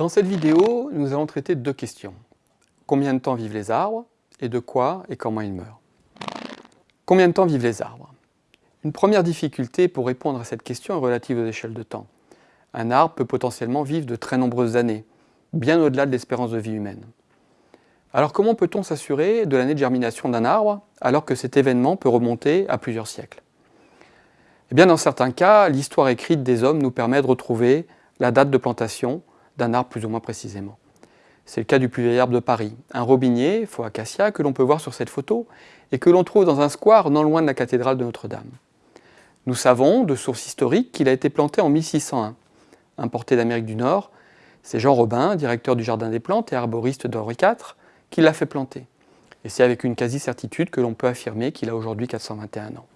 Dans cette vidéo, nous allons traiter deux questions. Combien de temps vivent les arbres et de quoi et comment ils meurent? Combien de temps vivent les arbres? Une première difficulté pour répondre à cette question est relative aux échelles de temps. Un arbre peut potentiellement vivre de très nombreuses années, bien au-delà de l'espérance de vie humaine. Alors comment peut-on s'assurer de l'année de germination d'un arbre alors que cet événement peut remonter à plusieurs siècles? Eh bien dans certains cas, l'histoire écrite des hommes nous permet de retrouver la date de plantation d'un arbre plus ou moins précisément. C'est le cas du plus vieil arbre de Paris, un robinier, faux acacia, que l'on peut voir sur cette photo et que l'on trouve dans un square non loin de la cathédrale de Notre-Dame. Nous savons, de sources historiques, qu'il a été planté en 1601. Importé d'Amérique du Nord, c'est Jean Robin, directeur du Jardin des Plantes et arboriste d'Henri IV, qui l'a fait planter. Et c'est avec une quasi-certitude que l'on peut affirmer qu'il a aujourd'hui 421 ans.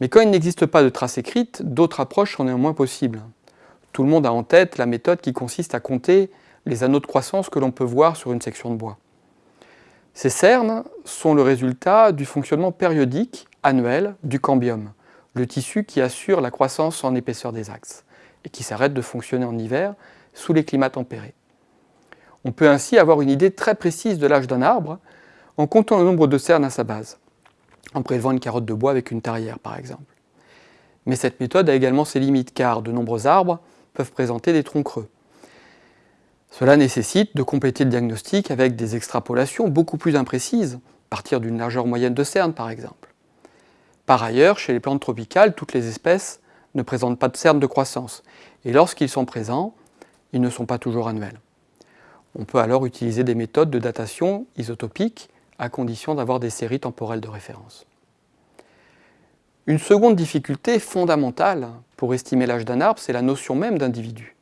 Mais quand il n'existe pas de traces écrites, d'autres approches sont néanmoins possibles. Tout le monde a en tête la méthode qui consiste à compter les anneaux de croissance que l'on peut voir sur une section de bois. Ces cernes sont le résultat du fonctionnement périodique, annuel, du cambium, le tissu qui assure la croissance en épaisseur des axes et qui s'arrête de fonctionner en hiver sous les climats tempérés. On peut ainsi avoir une idée très précise de l'âge d'un arbre en comptant le nombre de cernes à sa base, en prélevant une carotte de bois avec une tarière par exemple. Mais cette méthode a également ses limites car de nombreux arbres peuvent présenter des troncs creux. Cela nécessite de compléter le diagnostic avec des extrapolations beaucoup plus imprécises, partir d'une largeur moyenne de cernes par exemple. Par ailleurs, chez les plantes tropicales, toutes les espèces ne présentent pas de cernes de croissance, et lorsqu'ils sont présents, ils ne sont pas toujours annuels. On peut alors utiliser des méthodes de datation isotopique à condition d'avoir des séries temporelles de référence. Une seconde difficulté fondamentale pour estimer l'âge d'un arbre, c'est la notion même d'individu.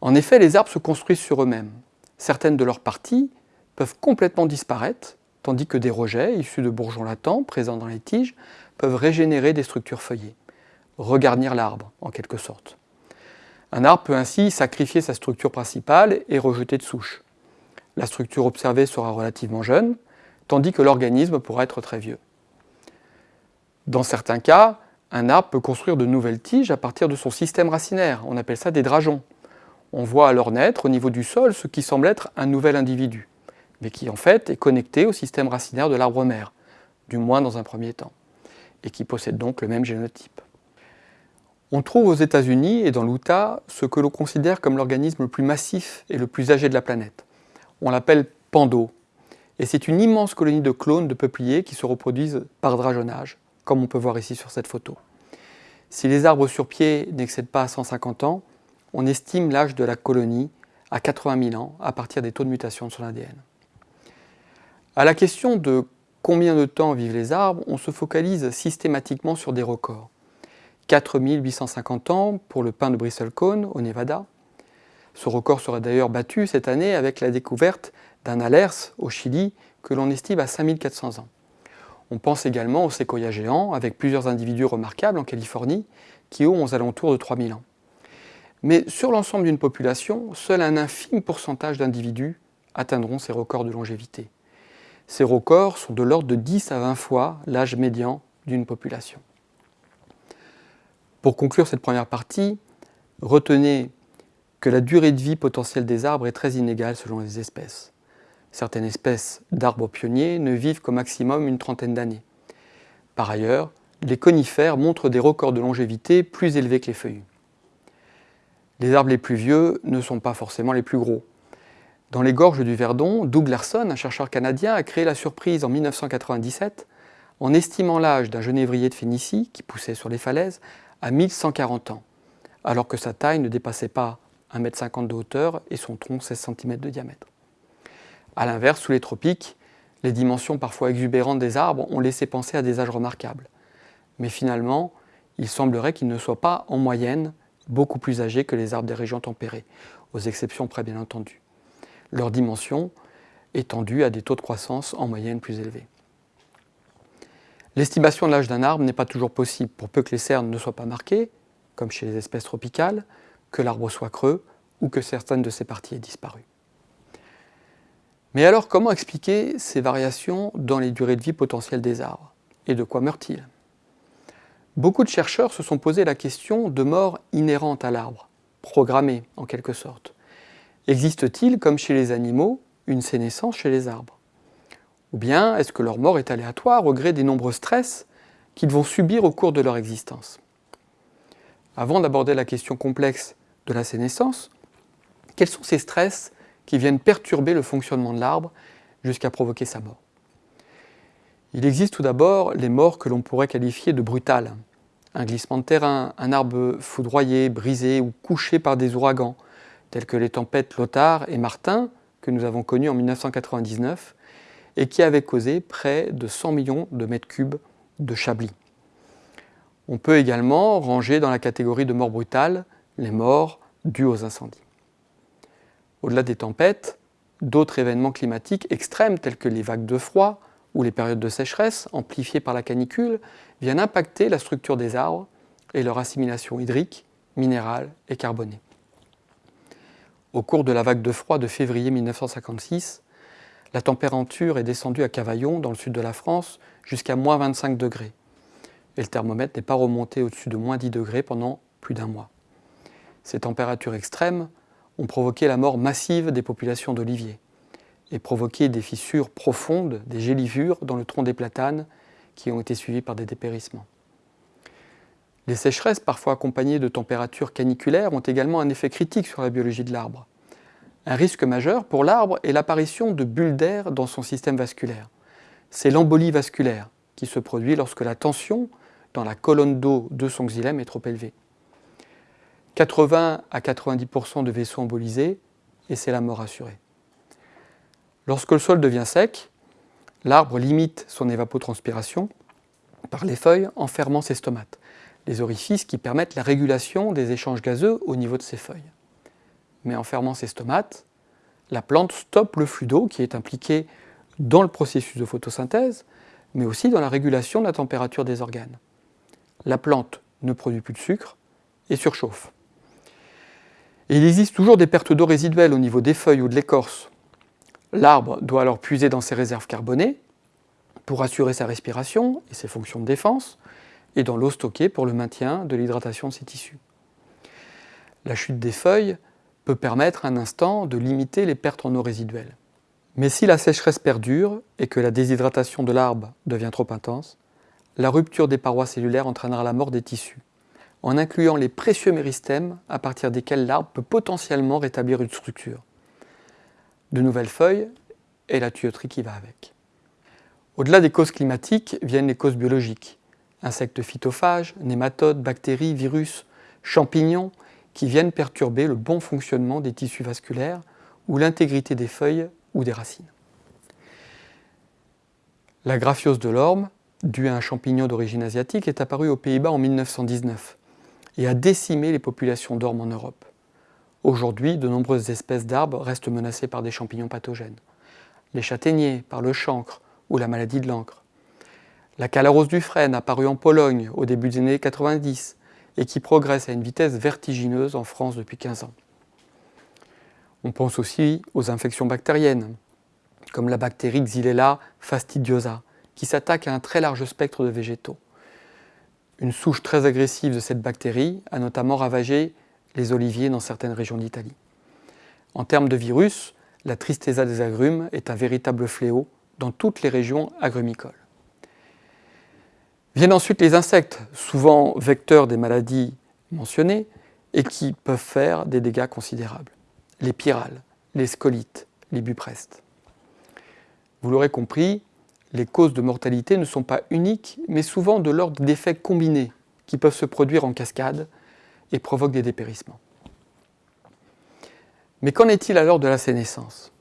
En effet, les arbres se construisent sur eux-mêmes. Certaines de leurs parties peuvent complètement disparaître, tandis que des rejets, issus de bourgeons latents présents dans les tiges, peuvent régénérer des structures feuillées, regarnir l'arbre en quelque sorte. Un arbre peut ainsi sacrifier sa structure principale et rejeter de souche. La structure observée sera relativement jeune, tandis que l'organisme pourra être très vieux. Dans certains cas, un arbre peut construire de nouvelles tiges à partir de son système racinaire, on appelle ça des drageons. On voit alors naître au niveau du sol ce qui semble être un nouvel individu, mais qui en fait est connecté au système racinaire de l'arbre mère, du moins dans un premier temps, et qui possède donc le même génotype. On trouve aux États-Unis et dans l'Utah ce que l'on considère comme l'organisme le plus massif et le plus âgé de la planète. On l'appelle Pando, et c'est une immense colonie de clones de peupliers qui se reproduisent par drageonnage, comme on peut voir ici sur cette photo. Si les arbres sur pied n'excèdent pas 150 ans, on estime l'âge de la colonie à 80 000 ans à partir des taux de mutation de son ADN. À la question de combien de temps vivent les arbres, on se focalise systématiquement sur des records. 4850 ans pour le pin de Bristlecone au Nevada. Ce record sera d'ailleurs battu cette année avec la découverte d'un alers au Chili que l'on estime à 5400 ans. On pense également aux séquoias géants avec plusieurs individus remarquables en Californie qui ont aux alentours de 3000 ans. Mais sur l'ensemble d'une population, seul un infime pourcentage d'individus atteindront ces records de longévité. Ces records sont de l'ordre de 10 à 20 fois l'âge médian d'une population. Pour conclure cette première partie, retenez que la durée de vie potentielle des arbres est très inégale selon les espèces. Certaines espèces d'arbres pionniers ne vivent qu'au maximum une trentaine d'années. Par ailleurs, les conifères montrent des records de longévité plus élevés que les feuillus. Les arbres les plus vieux ne sont pas forcément les plus gros. Dans les gorges du Verdon, Doug Larson, un chercheur canadien, a créé la surprise en 1997 en estimant l'âge d'un genévrier de Phénicie qui poussait sur les falaises à 1140 ans, alors que sa taille ne dépassait pas 1,50 m de hauteur et son tronc 16 cm de diamètre. A l'inverse, sous les tropiques, les dimensions parfois exubérantes des arbres ont laissé penser à des âges remarquables. Mais finalement, il semblerait qu'ils ne soient pas, en moyenne, beaucoup plus âgés que les arbres des régions tempérées, aux exceptions près bien entendu. Leur dimension est tendue à des taux de croissance en moyenne plus élevés. L'estimation de l'âge d'un arbre n'est pas toujours possible pour peu que les cernes ne soient pas marquées, comme chez les espèces tropicales, que l'arbre soit creux ou que certaines de ses parties aient disparu. Mais alors comment expliquer ces variations dans les durées de vie potentielles des arbres? Et de quoi meurent-ils? Beaucoup de chercheurs se sont posé la question de mort inhérente à l'arbre, programmée en quelque sorte. Existe-t-il, comme chez les animaux, une sénescence chez les arbres? Ou bien est-ce que leur mort est aléatoire au gré des nombreux stress qu'ils vont subir au cours de leur existence? Avant d'aborder la question complexe de la sénescence, quels sont ces stress qui viennent perturber le fonctionnement de l'arbre jusqu'à provoquer sa mort Il existe tout d'abord les morts que l'on pourrait qualifier de brutales. Un glissement de terrain, un arbre foudroyé, brisé ou couché par des ouragans, tels que les tempêtes Lothar et Martin, que nous avons connues en 1999, et qui avaient causé près de 100 millions de mètres cubes de chablis. On peut également ranger dans la catégorie de morts brutales les morts dues aux incendies. Au-delà des tempêtes, d'autres événements climatiques extrêmes tels que les vagues de froid ou les périodes de sécheresse amplifiées par la canicule viennent impacter la structure des arbres et leur assimilation hydrique, minérale et carbonée. Au cours de la vague de froid de février 1956, la température est descendue à Cavaillon, dans le sud de la France, jusqu'à moins 25 degrés. Et le thermomètre n'est pas remonté au-dessus de moins 10 degrés pendant plus d'un mois. Ces températures extrêmes ont provoqué la mort massive des populations d'oliviers et provoqué des fissures profondes, des gélivures dans le tronc des platanes qui ont été suivies par des dépérissements. Les sécheresses, parfois accompagnées de températures caniculaires, ont également un effet critique sur la biologie de l'arbre. Un risque majeur pour l'arbre est l'apparition de bulles d'air dans son système vasculaire. C'est l'embolie vasculaire qui se produit lorsque la tension dans la colonne d'eau de son xylème est trop élevée. 80 à 90% de vaisseaux embolisés et c'est la mort assurée. Lorsque le sol devient sec, l'arbre limite son évapotranspiration par les feuilles en fermant ses stomates, les orifices qui permettent la régulation des échanges gazeux au niveau de ses feuilles. Mais en fermant ses stomates, la plante stoppe le flux d'eau qui est impliqué dans le processus de photosynthèse, mais aussi dans la régulation de la température des organes. La plante ne produit plus de sucre et surchauffe. Il existe toujours des pertes d'eau résiduelles au niveau des feuilles ou de l'écorce. L'arbre doit alors puiser dans ses réserves carbonées pour assurer sa respiration et ses fonctions de défense, et dans l'eau stockée pour le maintien de l'hydratation de ses tissus. La chute des feuilles peut permettre un instant de limiter les pertes en eau résiduelles. Mais si la sécheresse perdure et que la déshydratation de l'arbre devient trop intense, la rupture des parois cellulaires entraînera la mort des tissus en incluant les précieux méristèmes à partir desquels l'arbre peut potentiellement rétablir une structure. De nouvelles feuilles et la tuyauterie qui va avec. Au-delà des causes climatiques viennent les causes biologiques. Insectes phytophages, nématodes, bactéries, virus, champignons qui viennent perturber le bon fonctionnement des tissus vasculaires ou l'intégrité des feuilles ou des racines. La graphiose de l'orme, due à un champignon d'origine asiatique, est apparue aux Pays-Bas en 1919 et a décimé les populations d'ormes en Europe. Aujourd'hui, de nombreuses espèces d'arbres restent menacées par des champignons pathogènes. Les châtaigniers par le chancre ou la maladie de l'encre. La calarose du frêne apparue en Pologne au début des années 90 et qui progresse à une vitesse vertigineuse en France depuis 15 ans. On pense aussi aux infections bactériennes, comme la bactérie Xylella fastidiosa, qui s'attaque à un très large spectre de végétaux. Une souche très agressive de cette bactérie a notamment ravagé les oliviers dans certaines régions d'Italie. En termes de virus, la tristeza des agrumes est un véritable fléau dans toutes les régions agrumicoles. Viennent ensuite les insectes, souvent vecteurs des maladies mentionnées et qui peuvent faire des dégâts considérables. Les pyrales, les scolites, les buprestes. Vous l'aurez compris, les causes de mortalité ne sont pas uniques, mais souvent de l'ordre d'effets combinés qui peuvent se produire en cascade et provoquent des dépérissements. Mais qu'en est-il alors de la sénescence?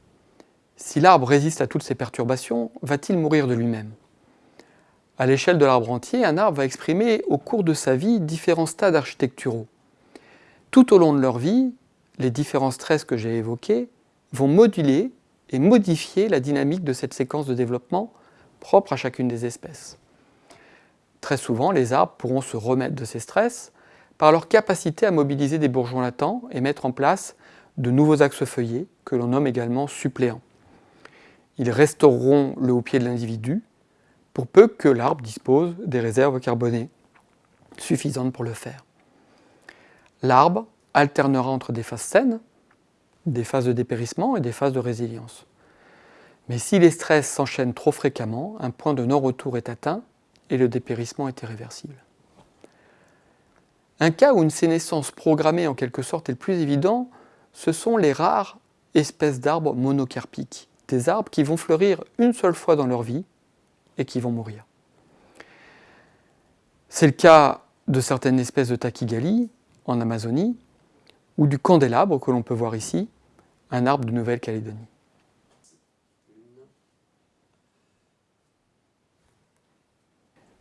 Si l'arbre résiste à toutes ces perturbations, va-t-il mourir de lui-même? À l'échelle de l'arbre entier, un arbre va exprimer au cours de sa vie différents stades architecturaux. Tout au long de leur vie, les différents stress que j'ai évoqués vont moduler et modifier la dynamique de cette séquence de développement propre à chacune des espèces. Très souvent, les arbres pourront se remettre de ces stress par leur capacité à mobiliser des bourgeons latents et mettre en place de nouveaux axes feuillés que l'on nomme également suppléants. Ils restaureront le haut pied de l'individu pour peu que l'arbre dispose des réserves carbonées suffisantes pour le faire. L'arbre alternera entre des phases saines, des phases de dépérissement et des phases de résilience. Mais si les stress s'enchaînent trop fréquemment, un point de non-retour est atteint et le dépérissement est irréversible. Un cas où une sénescence programmée en quelque sorte est le plus évident, ce sont les rares espèces d'arbres monocarpiques, des arbres qui vont fleurir une seule fois dans leur vie et qui vont mourir. C'est le cas de certaines espèces de takigali en Amazonie ou du candélabre que l'on peut voir ici, un arbre de Nouvelle-Calédonie.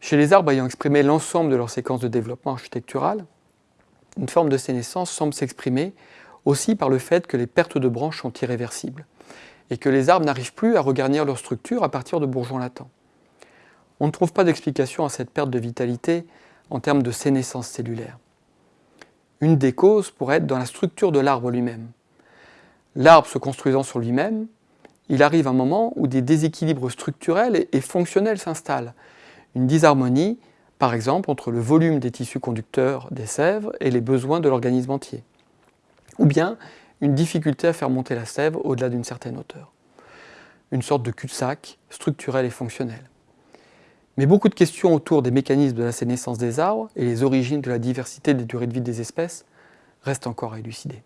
Chez les arbres ayant exprimé l'ensemble de leur séquence de développement architectural, une forme de sénescence semble s'exprimer aussi par le fait que les pertes de branches sont irréversibles et que les arbres n'arrivent plus à regarnir leur structure à partir de bourgeons latents. On ne trouve pas d'explication à cette perte de vitalité en termes de sénescence cellulaire. Une des causes pourrait être dans la structure de l'arbre lui-même. L'arbre se construisant sur lui-même, il arrive un moment où des déséquilibres structurels et fonctionnels s'installent. Une disharmonie, par exemple, entre le volume des tissus conducteurs des sèves et les besoins de l'organisme entier. Ou bien une difficulté à faire monter la sève au-delà d'une certaine hauteur. Une sorte de cul-de-sac structurel et fonctionnel. Mais beaucoup de questions autour des mécanismes de la sénescence des arbres et les origines de la diversité des durées de vie des espèces restent encore à élucider.